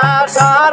pasar